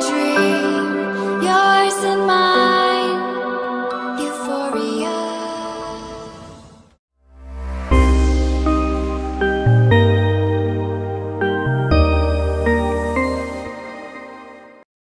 dream.